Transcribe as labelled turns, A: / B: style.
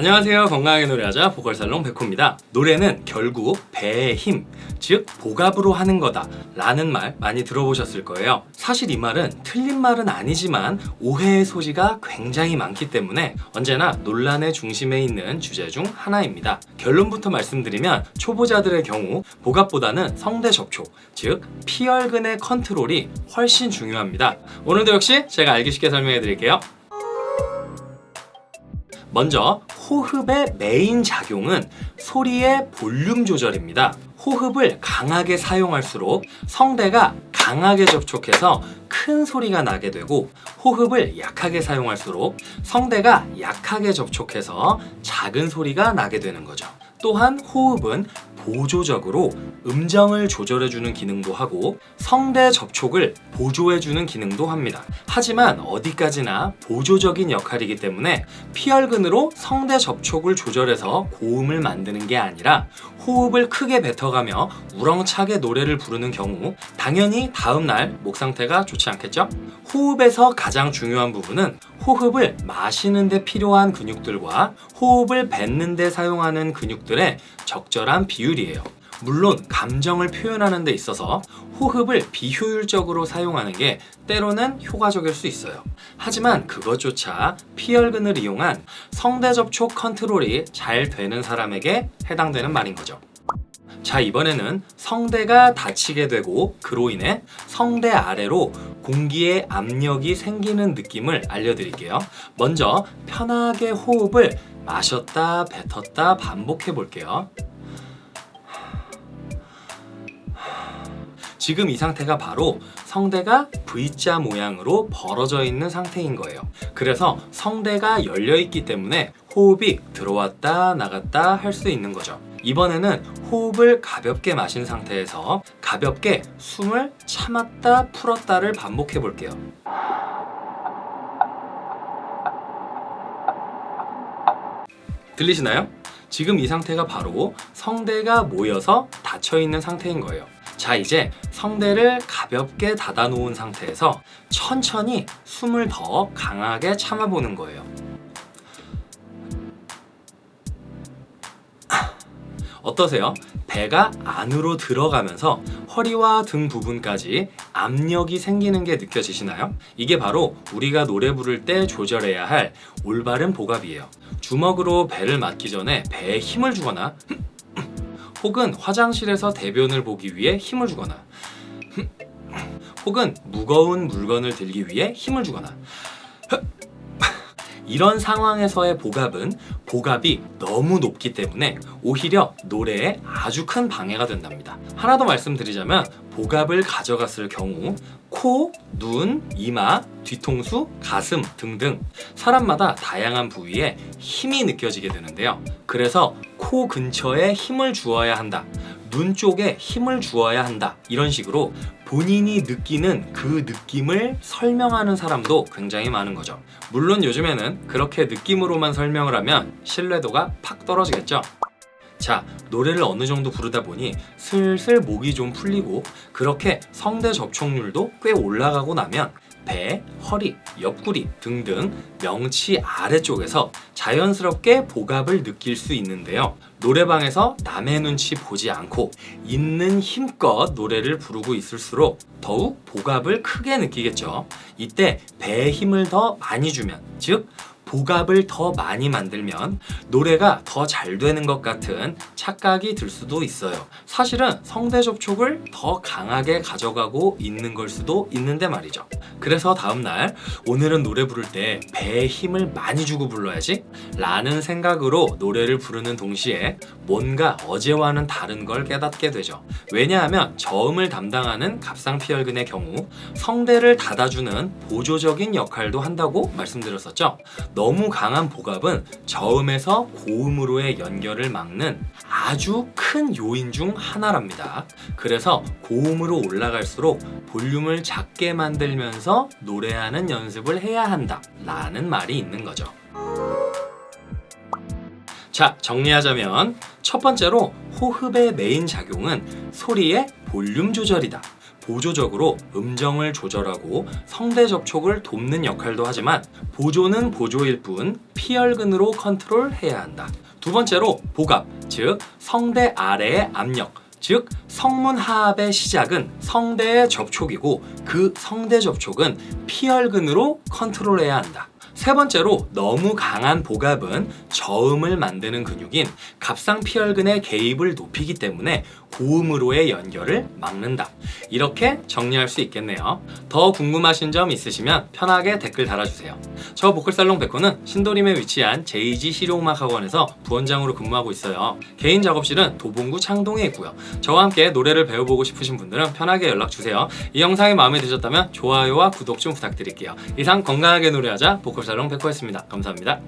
A: 안녕하세요. 건강하게 노래하자 보컬살롱 백호입니다. 노래는 결국 배의 힘, 즉 복압으로 하는 거다 라는 말 많이 들어보셨을 거예요. 사실 이 말은 틀린 말은 아니지만 오해의 소지가 굉장히 많기 때문에 언제나 논란의 중심에 있는 주제 중 하나입니다. 결론부터 말씀드리면 초보자들의 경우 복압보다는 성대 접촉, 즉 피혈근의 컨트롤이 훨씬 중요합니다. 오늘도 역시 제가 알기 쉽게 설명해 드릴게요. 먼저 호흡의 메인 작용은 소리의 볼륨 조절입니다. 호흡을 강하게 사용할수록 성대가 강하게 접촉해서 큰 소리가 나게 되고 호흡을 약하게 사용할수록 성대가 약하게 접촉해서 작은 소리가 나게 되는 거죠. 또한 호흡은 보조적으로 음정을 조절해주는 기능도 하고 성대 접촉을 보조해주는 기능도 합니다. 하지만 어디까지나 보조적인 역할이기 때문에 피열근으로 성대 접촉을 조절해서 고음을 만드는 게 아니라 호흡을 크게 뱉어가며 우렁차게 노래를 부르는 경우 당연히 다음날 목 상태가 좋지 않겠죠? 호흡에서 가장 중요한 부분은 호흡을 마시는 데 필요한 근육들과 호흡을 뱉는 데 사용하는 근육들의 적절한 비율이에요. 물론 감정을 표현하는 데 있어서 호흡을 비효율적으로 사용하는 게 때로는 효과적일 수 있어요. 하지만 그것조차 피혈근을 이용한 성대 접촉 컨트롤이 잘 되는 사람에게 해당되는 말인 거죠. 자 이번에는 성대가 닫히게 되고 그로 인해 성대 아래로 공기의 압력이 생기는 느낌을 알려드릴게요. 먼저 편하게 호흡을 마셨다 뱉었다 반복해 볼게요 지금 이 상태가 바로 성대가 V자 모양으로 벌어져 있는 상태인 거예요. 그래서 성대가 열려 있기 때문에 호흡이 들어왔다 나갔다 할 수 있는 거죠. 이번에는 호흡을 가볍게 마신 상태에서 가볍게 숨을 참았다 풀었다를 반복해 볼게요. 들리시나요? 지금 이 상태가 바로 성대가 모여서 닫혀있는 상태인 거예요 자 이제 성대를 가볍게 닫아 놓은 상태에서 천천히 숨을 더 강하게 참아 보는 거예요 어떠세요? 배가 안으로 들어가면서 허리와 등 부분까지 압력이 생기는 게 느껴지시나요? 이게 바로 우리가 노래 부를 때 조절해야 할 올바른 복압이에요 주먹으로 배를 맞기 전에 배에 힘을 주거나 혹은 화장실에서 대변을 보기 위해 힘을 주거나 혹은 무거운 물건을 들기 위해 힘을 주거나. 이런 상황에서의 복압은 복압이 너무 높기 때문에 오히려 노래에 아주 큰 방해가 된답니다. 하나 더 말씀드리자면 복압을 가져갔을 경우 코, 눈, 이마, 뒤통수, 가슴 등등 사람마다 다양한 부위에 힘이 느껴지게 되는데요. 그래서 코 근처에 힘을 주어야 한다. 눈 쪽에 힘을 주어야 한다. 이런 식으로 본인이 느끼는 그 느낌을 설명하는 사람도 굉장히 많은 거죠. 물론 요즘에는 그렇게 느낌으로만 설명을 하면 신뢰도가 팍 떨어지겠죠. 자 노래를 어느 정도 부르다 보니 슬슬 목이 좀 풀리고 그렇게 성대 접촉률도 꽤 올라가고 나면 배, 허리, 옆구리 등등 명치 아래쪽에서 자연스럽게 복압을 느낄 수 있는데요. 노래방에서 남의 눈치 보지 않고 있는 힘껏 노래를 부르고 있을수록 더욱 복압을 크게 느끼겠죠. 이때 배에 힘을 더 많이 주면 즉 복압을 더 많이 만들면 노래가 더 잘 되는 것 같은 착각이 들 수도 있어요. 사실은 성대 접촉을 더 강하게 가져가고 있는 걸 수도 있는데 말이죠. 그래서 다음날 오늘은 노래 부를 때 배에 힘을 많이 주고 불러야지 라는 생각으로 노래를 부르는 동시에 뭔가 어제와는 다른 걸 깨닫게 되죠. 왜냐하면 저음을 담당하는 갑상피혈근의 경우 성대를 닫아주는 보조적인 역할도 한다고 말씀드렸었죠 너무 강한 복압은 저음에서 고음으로의 연결을 막는 아주 큰 요인 중 하나랍니다. 그래서 고음으로 올라갈수록 볼륨을 작게 만들면서 노래하는 연습을 해야 한다 라는 말이 있는 거죠. 자 정리하자면 첫 번째로 호흡의 메인 작용은 소리의 볼륨 조절이다. 보조적으로 음정을 조절하고 성대 접촉을 돕는 역할도 하지만 보조는 보조일 뿐 피열근으로 컨트롤해야 한다. 두 번째로 복압, 즉 성대 아래의 압력, 즉 성문 하압의 시작은 성대의 접촉이고 그 성대 접촉은 피혈근으로 컨트롤해야 한다. 세 번째로 너무 강한 복압은 저음을 만드는 근육인 갑상피혈근의 개입을 높이기 때문에 고음으로의 연결을 막는다. 이렇게 정리할 수 있겠네요. 더 궁금하신 점 있으시면 편하게 댓글 달아주세요. 저 보컬살롱 백호는 신도림에 위치한 JG 실용음악학원에서 부원장으로 근무하고 있어요. 개인 작업실은 도봉구 창동에 있고요. 저와 함께 노래를 배워보고 싶으신 분들은 편하게 연락주세요. 이 영상이 마음에 드셨다면 좋아요와 구독 좀 부탁드릴게요. 이상 건강하게 노래하자 보컬 살롱 백호였습니다. 감사합니다.